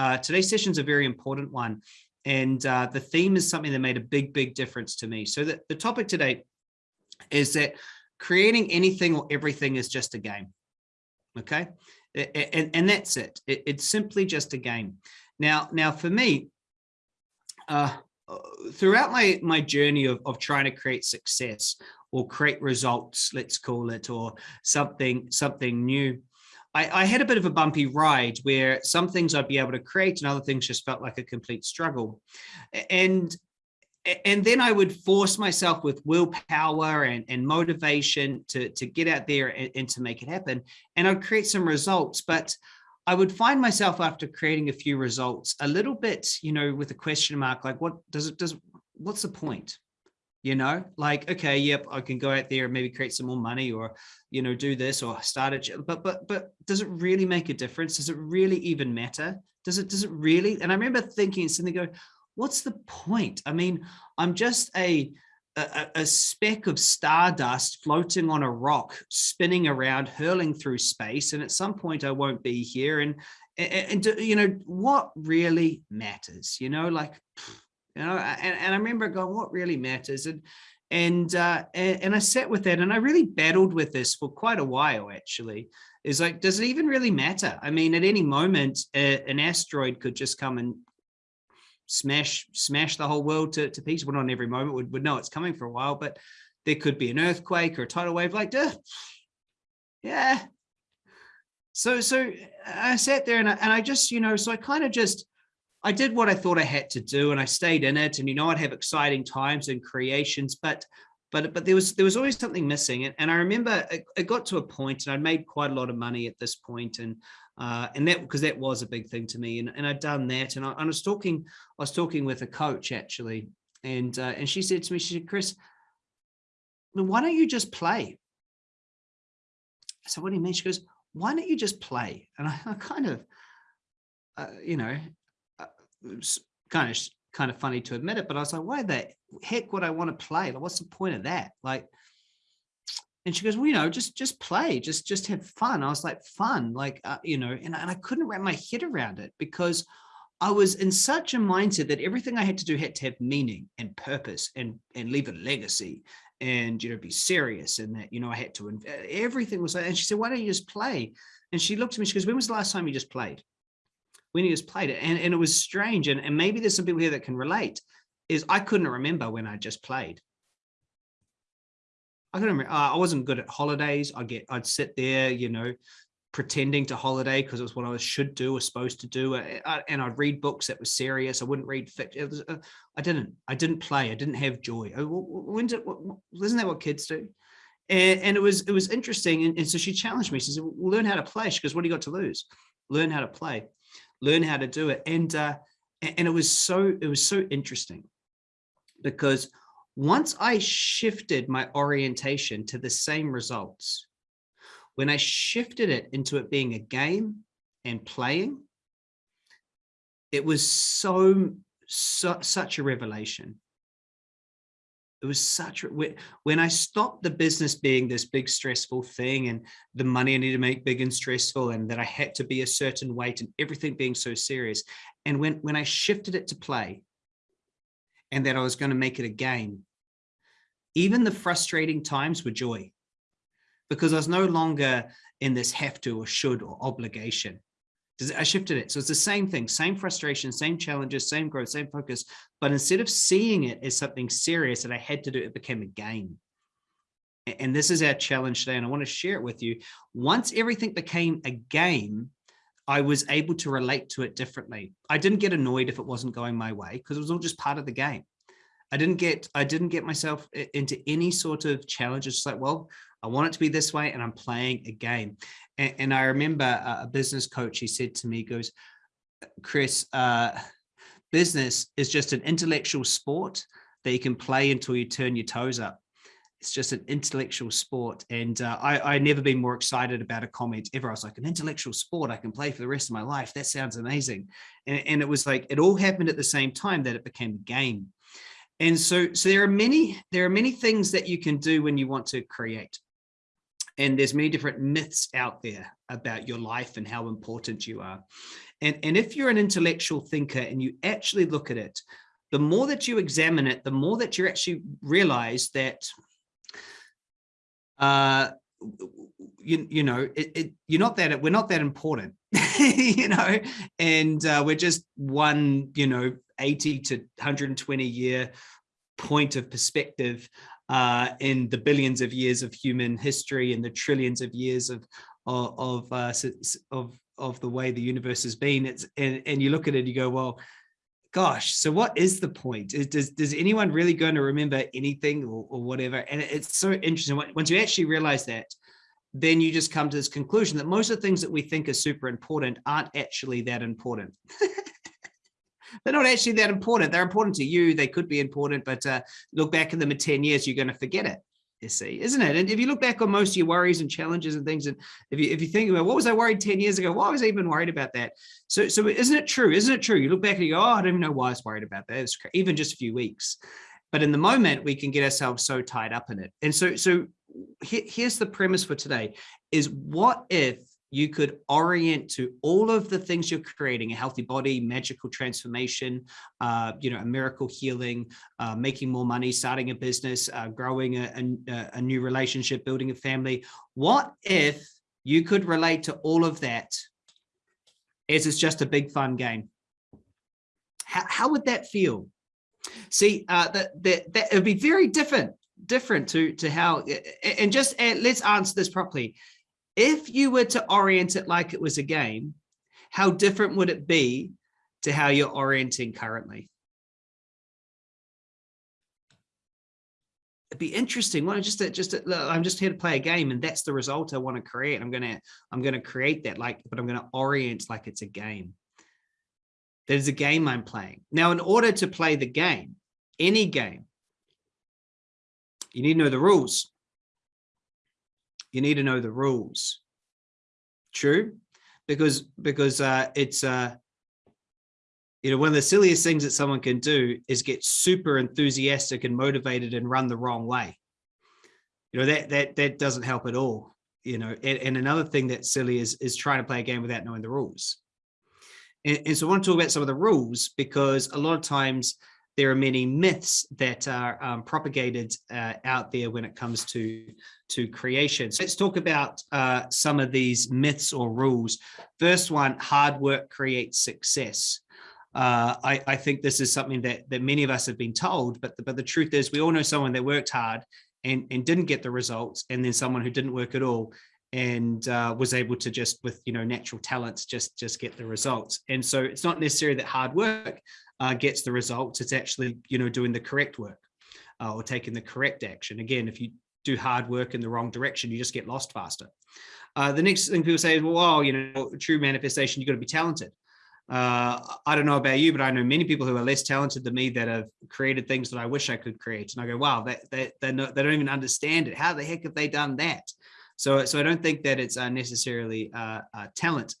Uh, today's session is a very important one. And uh, the theme is something that made a big, big difference to me. So the, the topic today is that creating anything or everything is just a game. Okay. And, and that's it. it. It's simply just a game. Now, now for me, uh, throughout my, my journey of, of trying to create success or create results, let's call it, or something, something new, I, I, had a bit of a bumpy ride where some things I'd be able to create and other things just felt like a complete struggle. And and then I would force myself with willpower and, and motivation to, to get out there and, and to make it happen. And I'd create some results, but I would find myself after creating a few results a little bit, you know, with a question mark, like what does it, does, what's the point? You know, like, okay, yep, I can go out there and maybe create some more money or, you know, do this or start it. But, but, but does it really make a difference? Does it really even matter? Does it, does it really? And I remember thinking, suddenly go, what's the point? I mean, I'm just a, a, a, speck of stardust floating on a rock, spinning around, hurling through space. And at some point I won't be here. And, and, and you know, what really matters, you know, like, you know, and, and I remember going, what really matters? And, and, uh, and, I sat with that and I really battled with this for quite a while, actually is like, does it even really matter? I mean, at any moment, uh, an asteroid could just come and smash smash the whole world to, to pieces. Well, not every moment would, would know it's coming for a while, but there could be an earthquake or a tidal wave like, Duh. yeah. So, so I sat there and I, and I just, you know, so I kind of just, I did what I thought I had to do and I stayed in it and, you know, I'd have exciting times and creations, but, but, but there was, there was always something missing. And, and I remember it, it got to a point and I'd made quite a lot of money at this point and uh, and that because that was a big thing to me and, and I'd done that and I, I, was talking I was talking with a coach actually and uh, and she said to me she said Chris why don't you just play I said what do you mean she goes why don't you just play and I, I kind of uh, you know kind of kind of funny to admit it but I was like why the heck would I want to play like what's the point of that like and she goes, well, you know, just, just play, just, just have fun. I was like, fun, like, uh, you know, and, and I couldn't wrap my head around it because I was in such a mindset that everything I had to do had to have meaning and purpose and, and leave a legacy and, you know, be serious and that, you know, I had to, everything was like, and she said, why don't you just play? And she looked at me, she goes, when was the last time you just played? When he just played it? And, and it was strange. And, and maybe there's some people here that can relate is I couldn't remember when I just played. I couldn't remember, uh, I wasn't good at holidays. I get, I'd sit there, you know, pretending to holiday because it was what I was should do or supposed to do. Uh, and I'd read books that were serious. I wouldn't read fiction. Uh, I didn't, I didn't play. I didn't have joy. Uh, when's it, isn't that what kids do? And, and it was, it was interesting. And, and, so she challenged me. She said, well, learn how to play. She goes, what do you got to lose? Learn how to play, learn how to do it. And, uh, and it was so, it was so interesting because once I shifted my orientation to the same results, when I shifted it into it being a game and playing, it was so, so such a revelation. It was such when I stopped the business being this big stressful thing and the money I need to make big and stressful and that I had to be a certain weight and everything being so serious. And when, when I shifted it to play, and that I was going to make it a game. Even the frustrating times were joy because I was no longer in this have to or should or obligation. I shifted it. So it's the same thing, same frustration, same challenges, same growth, same focus. But instead of seeing it as something serious that I had to do, it became a game. And this is our challenge today. And I want to share it with you. Once everything became a game, I was able to relate to it differently. I didn't get annoyed if it wasn't going my way because it was all just part of the game. I didn't get I didn't get myself eh, into any sort of challenge. It's like, well, I want it to be this way and I'm playing a game. And, and I remember a business coach, he said to me, goes, Chris, uh, business is just an intellectual sport that you can play until you turn your toes up. It's just an intellectual sport. And uh, I, I never been more excited about a comment ever. I was like, an intellectual sport I can play for the rest of my life. That sounds amazing. And, and it was like, it all happened at the same time that it became a game. And so, so there are many, there are many things that you can do when you want to create. And there's many different myths out there about your life and how important you are. And, and if you're an intellectual thinker and you actually look at it, the more that you examine it, the more that you actually realize that uh, you, you know, it, it, you're not that, we're not that important, you know, and uh, we're just one, you know, 80 to 120 year point of perspective uh, in the billions of years of human history and the trillions of years of of of, uh, of, of the way the universe has been. It's and, and you look at it, you go, well, gosh, so what is the point? Is, does, does anyone really going to remember anything or, or whatever? And it's so interesting. Once you actually realize that, then you just come to this conclusion that most of the things that we think are super important aren't actually that important. They're not actually that important. They're important to you. They could be important, but uh, look back at them in 10 years, you're going to forget it you see, isn't it? And if you look back on most of your worries and challenges and things, and if you if you think about what was I worried 10 years ago, why was I even worried about that? So so isn't it true? Isn't it true? You look back and you go, oh, I don't even know why I was worried about that. It's even just a few weeks. But in the moment, we can get ourselves so tied up in it. And so so here's the premise for today is what if you could orient to all of the things you're creating, a healthy body, magical transformation, uh, you know, a miracle healing, uh, making more money, starting a business, uh, growing a, a, a new relationship, building a family. What if you could relate to all of that as it's just a big fun game? How, how would that feel? See, uh, that, that, that would be very different, different to, to how, and just uh, let's answer this properly if you were to orient it like it was a game, how different would it be to how you're orienting currently? It'd be interesting. Well, just just I'm just here to play a game, and that's the result I want to create. I'm gonna I'm gonna create that like, but I'm gonna orient like it's a game. There's a game I'm playing now. In order to play the game, any game, you need to know the rules you need to know the rules. True, because because uh, it's uh, you know one of the silliest things that someone can do is get super enthusiastic and motivated and run the wrong way. You know that that that doesn't help at all. You know, and, and another thing that's silly is is trying to play a game without knowing the rules. And, and so I want to talk about some of the rules because a lot of times there are many myths that are um, propagated uh, out there when it comes to, to creation. So let's talk about uh, some of these myths or rules. First one, hard work creates success. Uh, I, I, think this is something that, that many of us have been told, but the, but the truth is we all know someone that worked hard and, and didn't get the results, and then someone who didn't work at all and uh, was able to just with you know natural talents just just get the results and so it's not necessarily that hard work uh, gets the results, it's actually, you know, doing the correct work uh, or taking the correct action. Again, if you do hard work in the wrong direction, you just get lost faster. Uh, the next thing people say is, well, you know, true manifestation, you've got to be talented. Uh, I don't know about you, but I know many people who are less talented than me that have created things that I wish I could create. And I go, wow, they, don't even understand it. How the heck have they done that? So, so I don't think that it's uh, necessarily uh, uh, talent.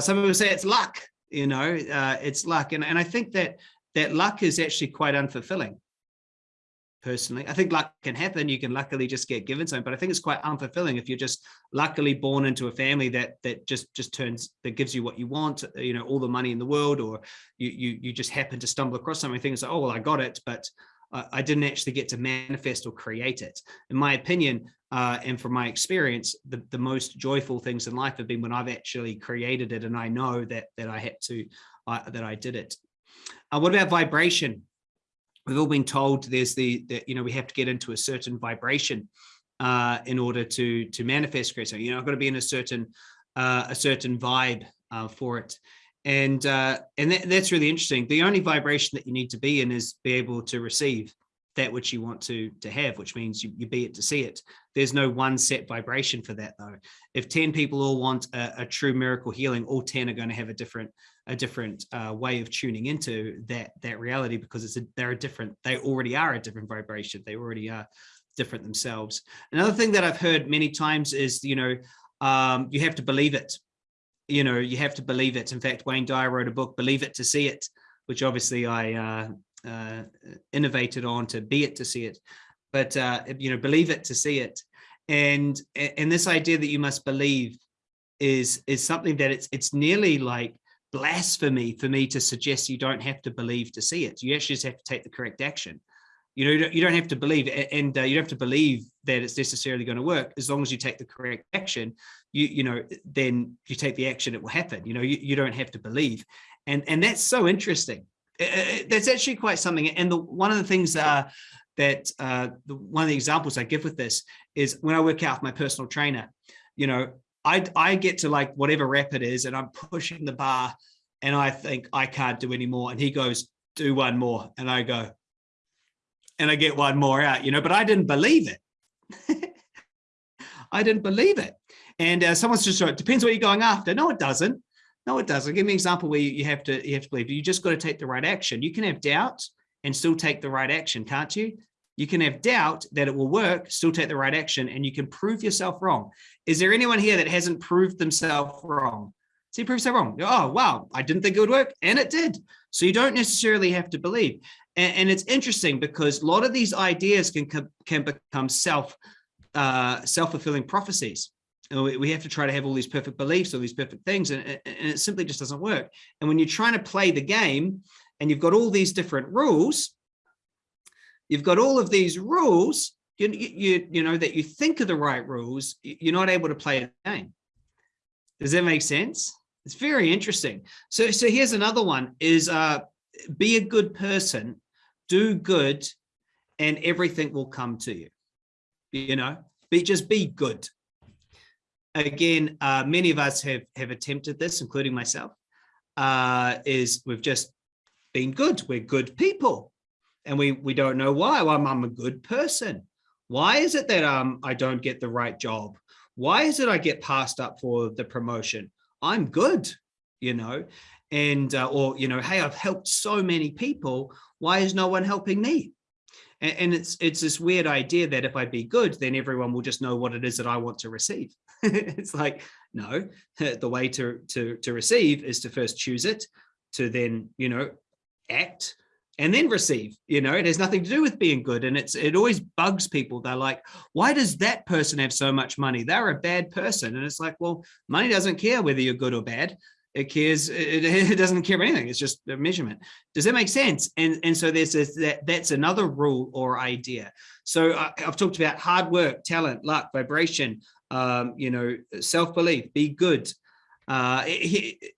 Some people say it's luck you know, it's luck. And, and I think that that luck is actually quite unfulfilling personally. I think luck can happen. You can luckily just get given something, but I think it's quite unfulfilling if you're just luckily born into a family that that just just turns that gives you what you want, you know, all the money in the world, or you you you just happen to stumble across something. Things like, oh well, I got it, but I didn't actually get to manifest or create it. In my opinion, uh, and from my experience, the, the most joyful things in life have been when I've actually created it and I know that that I had to, uh, that I did it. Uh, what about vibration? We've all been told there's the, that, you know, we have to get into a certain vibration uh, in order to to manifest. So, you know, I've got to be in a certain uh, a certain vibe uh, for it and uh, and that, that's really interesting. The only vibration that you need to be in is be able to receive that which you want to to have, which means you, you be it to see it. There's no one set vibration for that though. If 10 people all want a, a true miracle healing, all 10 are going to have a different a different uh, way of tuning into that that reality because it's a, they're a different, they already are a different vibration. They already are different themselves. Another thing that I've heard many times is, you know, um, you have to believe it you know, you have to believe it. In fact, Wayne Dyer wrote a book, Believe It to See It, which obviously I uh, uh, innovated on to be it to see it. But, uh, you know, believe it to see it. And, and this idea that you must believe is, is something that it's, it's nearly like blasphemy for me to suggest you don't have to believe to see it. You actually just have to take the correct action. You know, you don't have to believe and uh, you don't have to believe that it's necessarily going to work as long as you take the correct action. You you know, then you take the action, it will happen. You know, you, you don't have to believe, and and that's so interesting. That's actually quite something. And the one of the things uh, that uh, the, one of the examples I give with this is when I work out with my personal trainer. You know, I I get to like whatever rep it is, and I'm pushing the bar, and I think I can't do anymore, and he goes, "Do one more," and I go, and I get one more out, you know, but I didn't believe it. I didn't believe it. And uh, someone's just, it depends what you're going after. No, it doesn't. No, it doesn't. Give me an example where you have to, you have to believe. You just got to take the right action. You can have doubt and still take the right action, can't you? You can have doubt that it will work, still take the right action, and you can prove yourself wrong. Is there anyone here that hasn't proved themselves wrong? See, prove so wrong. Oh, wow, I didn't think it would work, and it did. So you don't necessarily have to believe. And, and it's interesting because a lot of these ideas can, can become self, uh, self-fulfilling prophecies. We have to try to have all these perfect beliefs, all these perfect things, and, and it simply just doesn't work. And when you're trying to play the game and you've got all these different rules, you've got all of these rules, you, you, you know, that you think are the right rules, you're not able to play the game. Does that make sense? It's very interesting. So, so here's another one is uh, be a good person do good and everything will come to you. You know, be just be good. Again, uh, many of us have have attempted this, including myself, uh, is we've just been good. We're good people and we we don't know why. Well, I'm, I'm a good person. Why is it that um I don't get the right job? Why is it I get passed up for the promotion? I'm good, you know, and uh, or you know hey i've helped so many people why is no one helping me? And, and, it's it's this weird idea that if i be good then everyone will just know what it is that i want to receive. It's like no the way to to to receive is to first choose it to then you know act and then receive you know? It has nothing to do with being good and it's it always bugs people. They're like why does that person have so much money? They're a bad person. And it's like well money doesn't care whether you're good or bad it cares it, it, doesn't care about anything. It's just a measurement. Does that make sense? And and so there's this, that that's another rule or idea. So I, have talked about hard work talent luck vibration um, you know self-belief be good. Uh,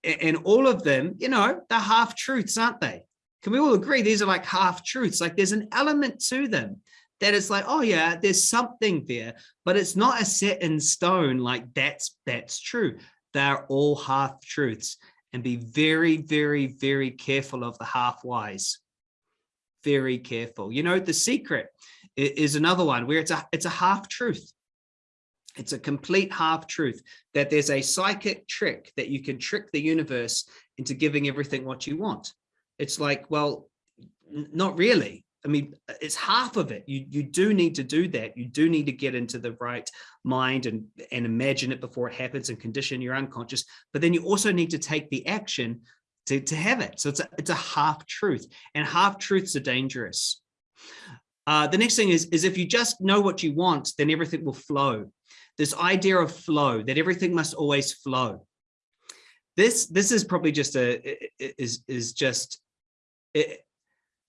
and all of them you know they're half truths aren't they? Can we all agree these are like half truths like there's an element to them that it's like oh yeah there's something there but it's not a set in stone like that's that's true they're all half truths and be very, very, very careful of the half whys. Very careful. You know, the secret is another one where it's a, it's a half truth. It's a complete half truth that there's a psychic trick that you can trick the universe into giving everything what you want. It's like, well, not really. I mean, it's half of it. You, you do need to do that. You do need to get into the right mind and, and imagine it before it happens and condition your unconscious. But then you also need to take the action to, to have it. So it's a, it's a half truth and half truths are dangerous. Uh, the next thing is, is if you just know what you want, then everything will flow. This idea of flow, that everything must always flow. This, this is probably just a, is, is just, it,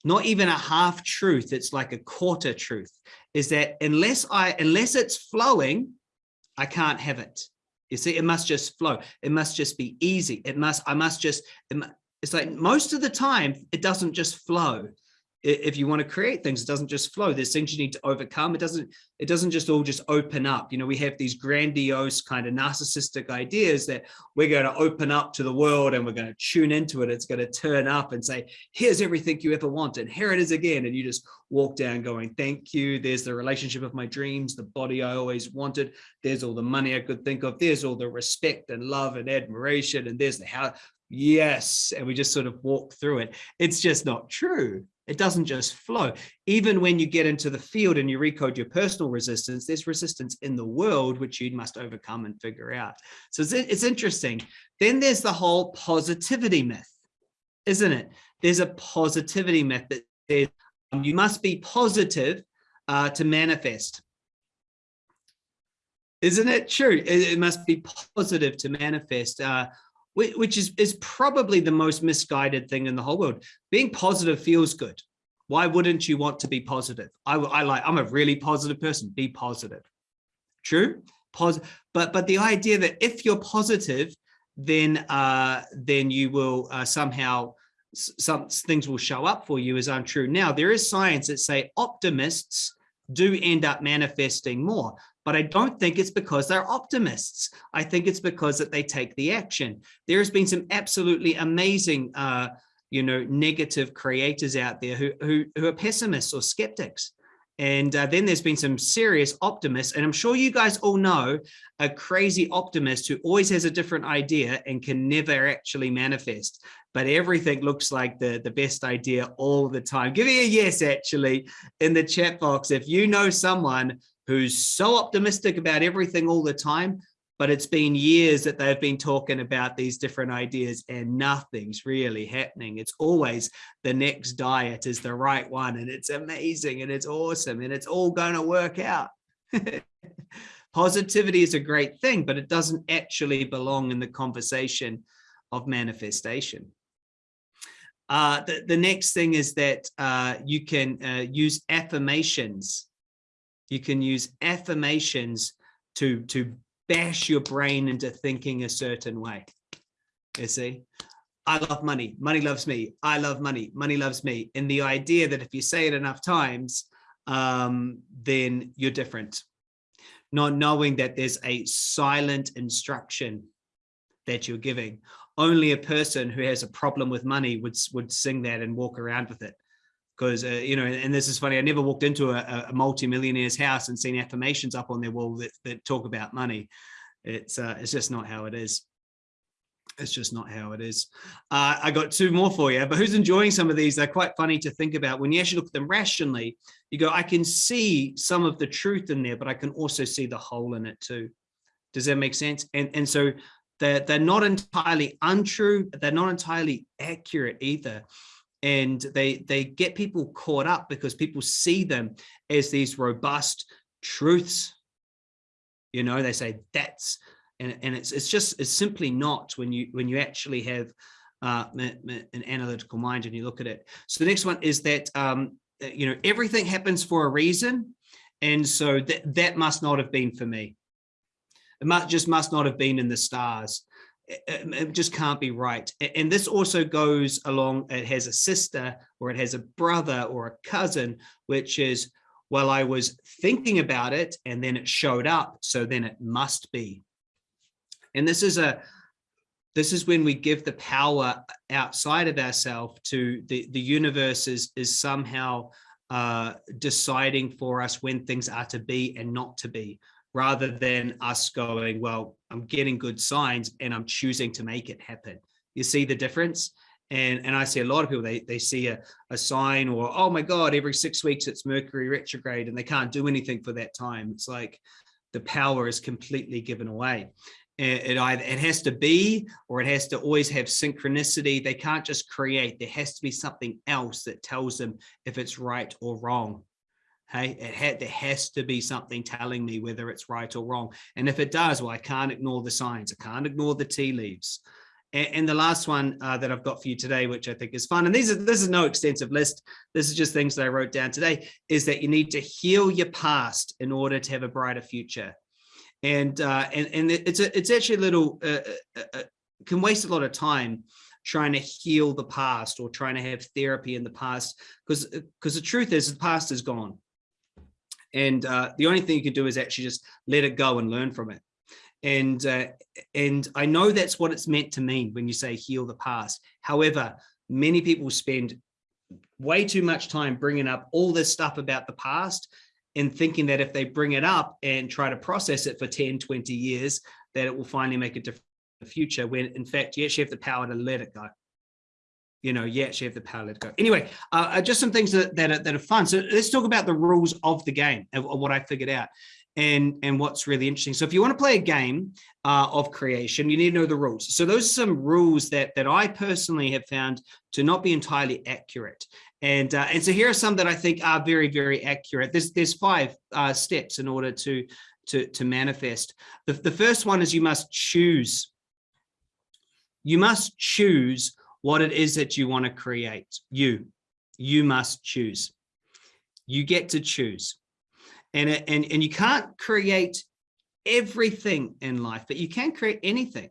not even a half truth, it's like a quarter truth, is that unless I, unless it's flowing, I can't have it. You see, it must just flow. It must just be easy. It must, I must just, it's like most of the time, it doesn't just flow if you want to create things, it doesn't just flow. There's things you need to overcome. It doesn't, it doesn't just all just open up. You know, we have these grandiose kind of narcissistic ideas that we're going to open up to the world and we're going to tune into it. It's going to turn up and say, here's everything you ever wanted. Here it is again. And you just walk down going, thank you. There's the relationship of my dreams, the body I always wanted. There's all the money I could think of. There's all the respect and love and admiration. And there's the how, yes. And we just sort of walk through it. It's just not true it doesn't just flow. Even when you get into the field and you recode your personal resistance, there's resistance in the world, which you must overcome and figure out. So it's, it's interesting. Then there's the whole positivity myth, isn't it? There's a positivity myth that says um, you must be positive uh, to manifest. Isn't it true? It, it must be positive to manifest, uh, which is, is probably the most misguided thing in the whole world. Being positive feels good. Why wouldn't you want to be positive? I, I like, I'm a really positive person, be positive. True? Pos but, but the idea that if you're positive, then, uh, then you will uh, somehow, some things will show up for you is untrue. Now, there is science that say optimists do end up manifesting more but I don't think it's because they're optimists. I think it's because that they take the action. There has been some absolutely amazing, uh, you know, negative creators out there who, who, who are pessimists or skeptics. And uh, then there's been some serious optimists, and I'm sure you guys all know a crazy optimist who always has a different idea and can never actually manifest. But everything looks like the, the best idea all the time. Give me a yes, actually, in the chat box. If you know someone who's so optimistic about everything all the time, but it's been years that they've been talking about these different ideas and nothing's really happening. It's always the next diet is the right one and it's amazing and it's awesome and it's all going to work out. Positivity is a great thing, but it doesn't actually belong in the conversation of manifestation. Uh, the, the next thing is that uh, you can uh, use affirmations you can use affirmations to, to bash your brain into thinking a certain way. You see, I love money, money loves me, I love money, money loves me. And the idea that if you say it enough times, um, then you're different. Not knowing that there's a silent instruction that you're giving. Only a person who has a problem with money would, would sing that and walk around with it because uh, you know and this is funny i never walked into a, a multi-millionaire's house and seen affirmations up on their wall that, that talk about money. It's uh, it's just not how it is. It's just not how it is. Uh, i got two more for you but who's enjoying some of these? They're quite funny to think about. When you actually look at them rationally you go i can see some of the truth in there but i can also see the hole in it too. Does that make sense? And and so they're, they're not entirely untrue they're not entirely accurate either and they they get people caught up because people see them as these robust truths. You know they say that's and, and it's it's just it's simply not when you when you actually have uh, an analytical mind and you look at it. So the next one is that um, uh, you know everything happens for a reason and so that that must not have been for me. It must just must not have been in the stars it just can't be right. And this also goes along, it has a sister or it has a brother or a cousin, which is, well, I was thinking about it and then it showed up. So then it must be. And this is a, this is when we give the power outside of ourselves to the, the universe is, is somehow uh, deciding for us when things are to be and not to be rather than us going, well, I'm getting good signs and I'm choosing to make it happen. You see the difference? And, and I see a lot of people, they, they see a, a sign or, oh my God, every six weeks it's Mercury retrograde and they can't do anything for that time. It's like the power is completely given away. It, either it has to be or it has to always have synchronicity. They can't just create. There has to be something else that tells them if it's right or wrong. Hey, it had, there has to be something telling me whether it's right or wrong. And if it does, well, I can't ignore the signs. I can't ignore the tea leaves. And, and the last one uh, that I've got for you today, which I think is fun, and these are, this is no extensive list. This is just things that I wrote down today, is that you need to heal your past in order to have a brighter future. And uh, and and it's a, it's actually a little uh, uh, uh can waste a lot of time trying to heal the past or trying to have therapy in the past because because the truth is the past is gone and uh, the only thing you can do is actually just let it go and learn from it. And, uh, and I know that's what it's meant to mean when you say heal the past. However, many people spend way too much time bringing up all this stuff about the past and thinking that if they bring it up and try to process it for 10, 20 years, that it will finally make a difference in the future when in fact you actually have the power to let it go you know, you actually have the power to go. Anyway, uh, uh, just some things that, that are, that, are, fun. So let's talk about the rules of the game of, of, what I figured out and, and what's really interesting. So if you want to play a game uh, of creation, you need to know the rules. So those are some rules that, that I personally have found to not be entirely accurate. And, uh, and so here are some that I think are very, very accurate. There's, there's five uh, steps in order to, to, to manifest. The, the first one is you must choose. You must choose what it is that you want to create. You, you must choose. You get to choose. And, and, and you can't create everything in life, but you can create anything.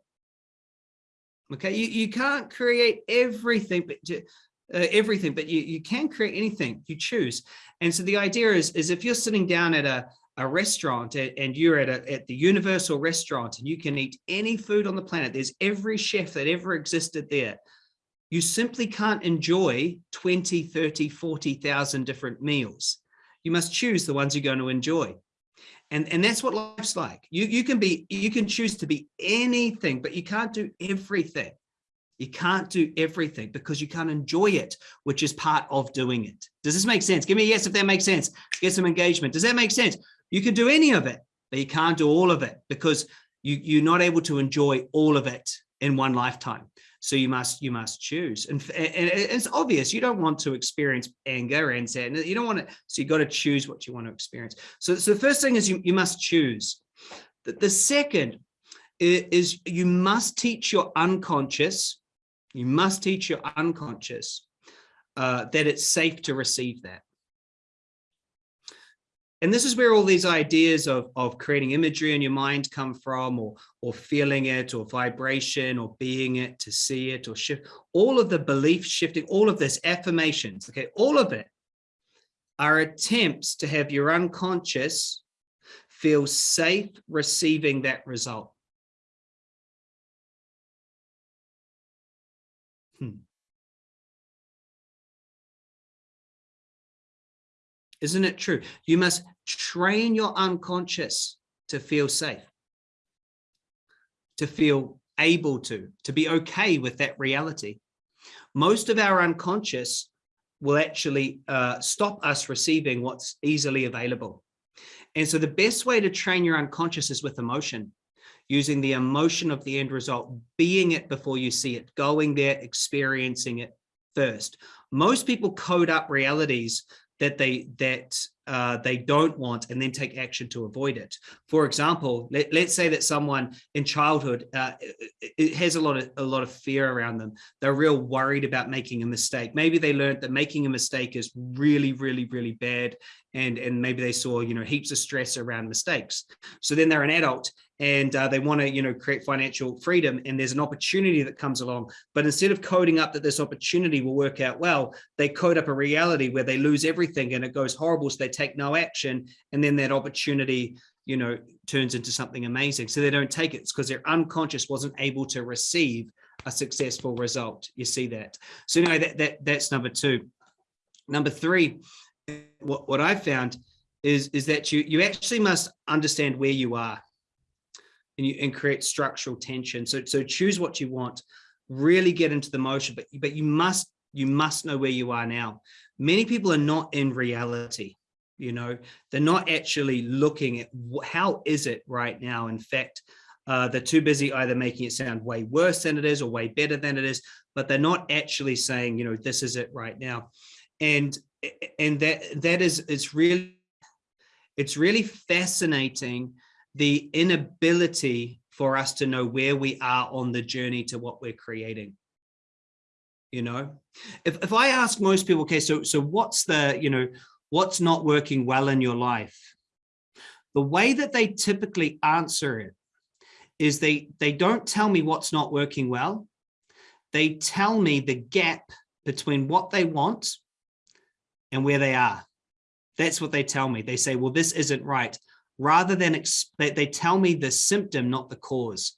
Okay, you, you can't create everything, but uh, everything, but you, you can create anything you choose. And so the idea is, is if you're sitting down at a, a restaurant and you're at, a, at the universal restaurant and you can eat any food on the planet, there's every chef that ever existed there. You simply can't enjoy 20, 30, 40,000 different meals. You must choose the ones you're going to enjoy. And, and that's what life's like. You, you can be, you can choose to be anything, but you can't do everything. You can't do everything because you can't enjoy it, which is part of doing it. Does this make sense? Give me a yes if that makes sense. Get some engagement. Does that make sense? You can do any of it, but you can't do all of it because you, you're not able to enjoy all of it in one lifetime. So you must you must choose, and, and it's obvious you don't want to experience anger and sadness. You don't want to, so you got to choose what you want to experience. So, so the first thing is you you must choose. The, the second is you must teach your unconscious you must teach your unconscious uh, that it's safe to receive that. And this is where all these ideas of, of creating imagery in your mind come from, or, or feeling it, or vibration, or being it, to see it, or shift. All of the belief shifting, all of this affirmations, okay, all of it are attempts to have your unconscious feel safe receiving that result. Hmm. Isn't it true? You must train your unconscious to feel safe, to feel able to, to be okay with that reality. Most of our unconscious will actually uh, stop us receiving what's easily available. And so the best way to train your unconscious is with emotion using the emotion of the end result, being it before you see it, going there, experiencing it first. Most people code up realities that they that uh, they don't want and then take action to avoid it. For example, let, us say that someone in childhood uh, it, it has a lot of a lot of fear around them. They're real worried about making a mistake. Maybe they learned that making a mistake is really, really, really bad, and and maybe they saw you know heaps of stress around mistakes. So then they're an adult and uh, they want to you know create financial freedom and there's an opportunity that comes along but instead of coding up that this opportunity will work out well they code up a reality where they lose everything and it goes horrible so they take no action and then that opportunity you know turns into something amazing so they don't take it because their unconscious wasn't able to receive a successful result you see that so anyway that, that that's number two number three what, what i found is is that you you actually must understand where you are and you and create structural tension. So so choose what you want, really get into the motion, but but you must you must know where you are now. Many people are not in reality. You know, they're not actually looking at how is it right now. In fact, uh, they're too busy either making it sound way worse than it is or way better than it is, but they're not actually saying, you know, this is it right now. And and that that is it's really it's really fascinating the inability for us to know where we are on the journey to what we're creating you know if, if i ask most people okay so so what's the you know what's not working well in your life. The way that they typically answer it is they they don't tell me what's not working well. They tell me the gap between what they want and where they are. That's what they tell me. They say well this isn't right. Rather than they, they tell me the symptom, not the cause.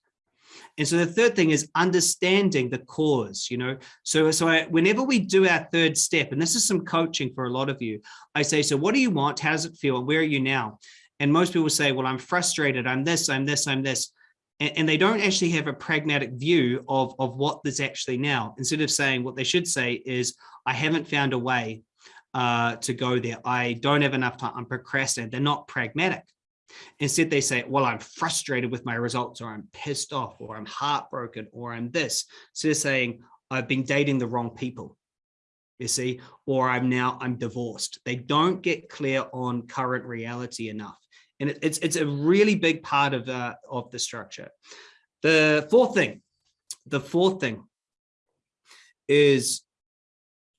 And so the third thing is understanding the cause, you know, so, so I, whenever we do our third step, and this is some coaching for a lot of you, I say, so what do you want? How does it feel? Where are you now? And most people say, well, I'm frustrated. I'm this, I'm this, I'm this. And, and they don't actually have a pragmatic view of, of what actually now. Instead of saying what they should say is, I haven't found a way uh, to go there. I don't have enough time. I'm procrastinating. They're not pragmatic. Instead, they say, well, I'm frustrated with my results, or I'm pissed off, or I'm heartbroken, or I'm this. So they're saying, I've been dating the wrong people, you see, or I'm now, I'm divorced. They don't get clear on current reality enough. And it, it's, it's a really big part of, uh, of the structure. The fourth thing, the fourth thing is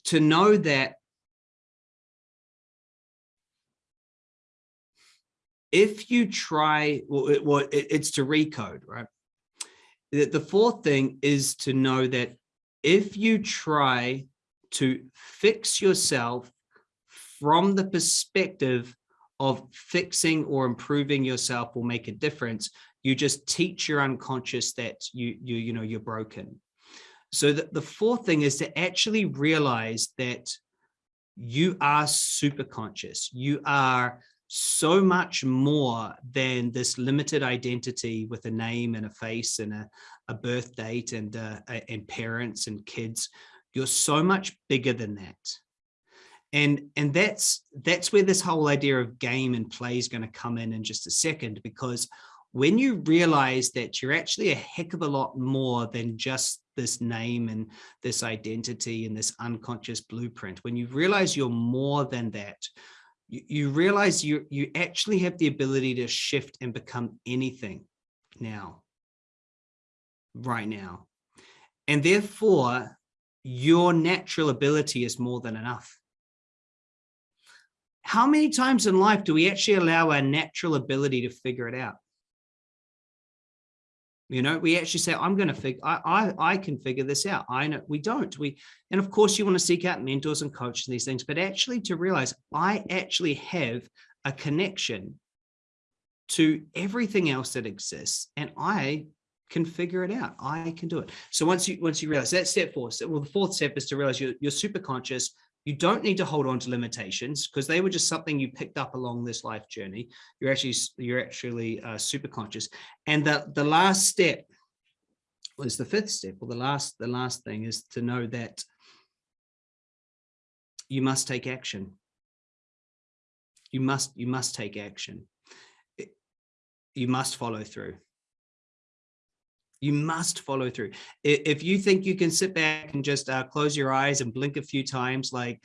to know that if you try, well, it, well it's to recode, right? The, the fourth thing is to know that if you try to fix yourself from the perspective of fixing or improving yourself will make a difference, you just teach your unconscious that you, you, you know, you're broken. So the, the fourth thing is to actually realize that you are super conscious. You are so much more than this limited identity with a name and a face and a, a birth date and, uh, and parents and kids. You're so much bigger than that. And, and that's, that's where this whole idea of game and play is going to come in in just a second, because when you realize that you're actually a heck of a lot more than just this name and this identity and this unconscious blueprint, when you realize you're more than that, you, you realize you, you actually have the ability to shift and become anything now, right now. And therefore, your natural ability is more than enough. How many times in life do we actually allow our natural ability to figure it out? You know, we actually say, I'm going to figure, I, I, can figure this out. I know we don't. We, and of course you want to seek out mentors and coaches and these things, but actually to realize I actually have a connection to everything else that exists and I can figure it out. I can do it. So once you, once you realize that step four, so, well, the fourth step is to realize you're, you're super conscious, you don't need to hold on to limitations because they were just something you picked up along this life journey. You're actually you're actually uh, super conscious. And the the last step was the fifth step. or the last the last thing is to know that you must take action. You must you must take action. You must follow through. You must follow through. If you think you can sit back and just uh, close your eyes and blink a few times like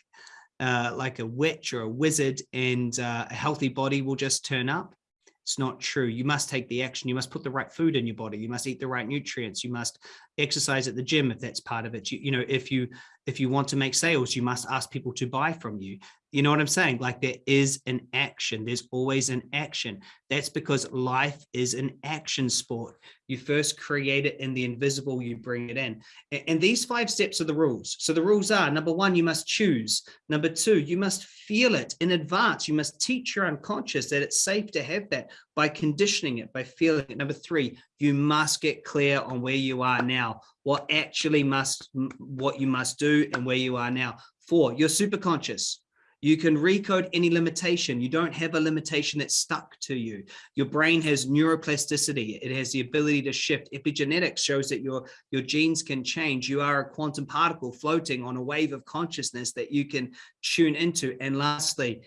uh, like a witch or a wizard and uh, a healthy body will just turn up, it's not true. You must take the action. You must put the right food in your body. You must eat the right nutrients. You must exercise at the gym if that's part of it. You, you know, if you if you want to make sales, you must ask people to buy from you. You know what I'm saying? Like there is an action. There's always an action. That's because life is an action sport. You first create it in the invisible, you bring it in. And these five steps are the rules. So the rules are number one, you must choose. Number two, you must feel it in advance. You must teach your unconscious that it's safe to have that by conditioning it, by feeling it. Number three, you must get clear on where you are now, what actually must, what you must do and where you are now. Four, you're super conscious. You can recode any limitation. You don't have a limitation that's stuck to you. Your brain has neuroplasticity. It has the ability to shift. Epigenetics shows that your, your genes can change. You are a quantum particle floating on a wave of consciousness that you can tune into. And lastly,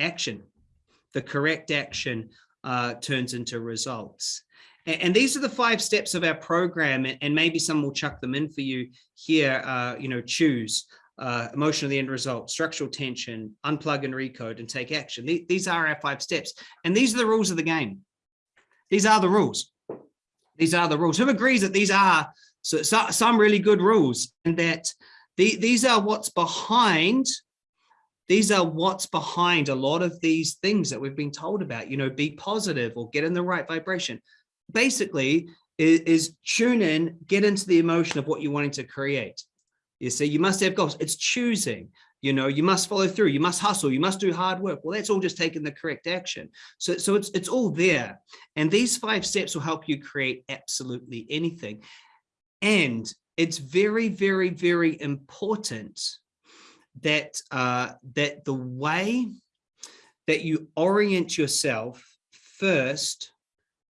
action. The correct action uh, turns into results. And, these are the five steps of our program, and, and, maybe some will chuck them in for you here, uh, you know, choose uh, emotion of the end result, structural tension, unplug and recode and take action. These are our five steps. And these are the rules of the game. These are the rules. These are the rules. Who agrees that these are so, so, some really good rules and that the, these are what's behind these are what's behind a lot of these things that we've been told about, you know, be positive or get in the right vibration. Basically is, is tune in, get into the emotion of what you're wanting to create. You see, you must have goals. It's choosing. You know, you must follow through. You must hustle. You must do hard work. Well, that's all just taking the correct action. So, so it's it's all there. And these five steps will help you create absolutely anything. And it's very, very, very important that uh, that the way that you orient yourself first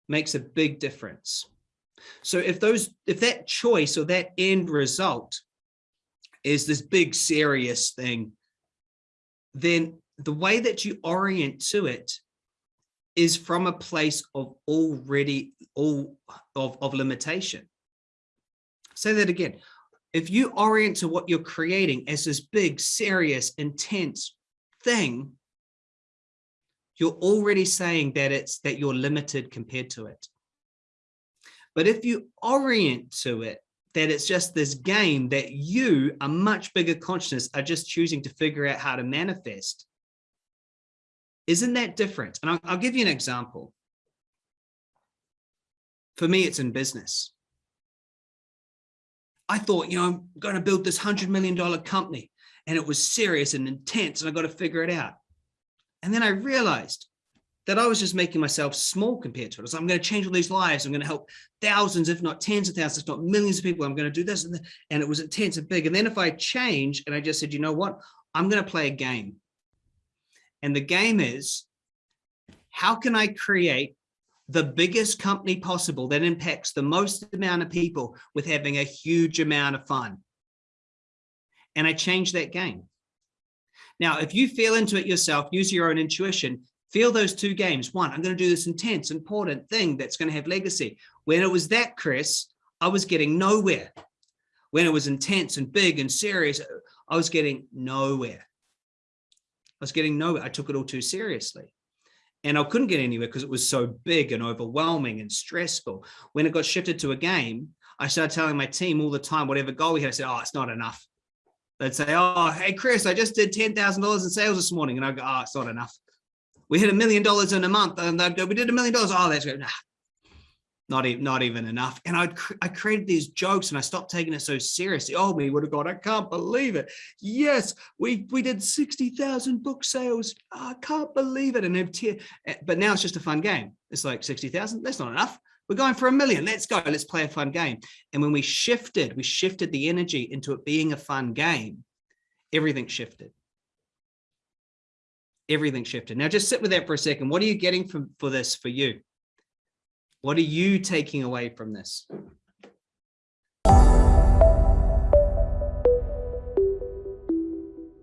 makes a big difference. So if those if that choice or that end result is this big serious thing, then the way that you orient to it is from a place of already all of, of limitation. Say that again. If you orient to what you're creating as this big, serious, intense thing, you're already saying that it's that you're limited compared to it. But if you orient to it, that it's just this game that you, a much bigger consciousness, are just choosing to figure out how to manifest. Isn't that different? And I'll, I'll give you an example. For me, it's in business. I thought, you know, I'm going to build this $100 million company and it was serious and intense and I got to figure it out. And then I realized that I was just making myself small compared to it. I'm going to change all these lives. I'm going to help thousands, if not tens of thousands, if not millions of people. I'm going to do this. And, and it was intense and big. And then if I change and I just said, you know what, I'm going to play a game. And the game is, how can I create the biggest company possible that impacts the most amount of people with having a huge amount of fun? And I changed that game. Now, if you feel into it yourself, use your own intuition, feel those two games. One, I'm going to do this intense, important thing that's going to have legacy. When it was that, Chris, I was getting nowhere. When it was intense and big and serious, I was getting nowhere. I was getting nowhere. I took it all too seriously. And I couldn't get anywhere because it was so big and overwhelming and stressful. When it got shifted to a game, I started telling my team all the time, whatever goal we had, I said, oh, it's not enough. They'd say, oh, hey, Chris, I just did $10,000 in sales this morning. And I go, oh, it's not enough. We hit a million dollars in a month. And we did a million dollars. Oh, that's. Nah, not even, not even enough. And I'd, I created these jokes and I stopped taking it so seriously. Oh, me would have gone, I can't believe it. Yes, we, we did 60,000 book sales. Oh, I can't believe it. And eh, but now it's just a fun game. It's like 60,000. That's not enough. We're going for a million. Let's go. Let's play a fun game. And when we shifted, we shifted the energy into it being a fun game, everything shifted. Everything shifted. Now just sit with that for a second. What are you getting from for this for you? What are you taking away from this?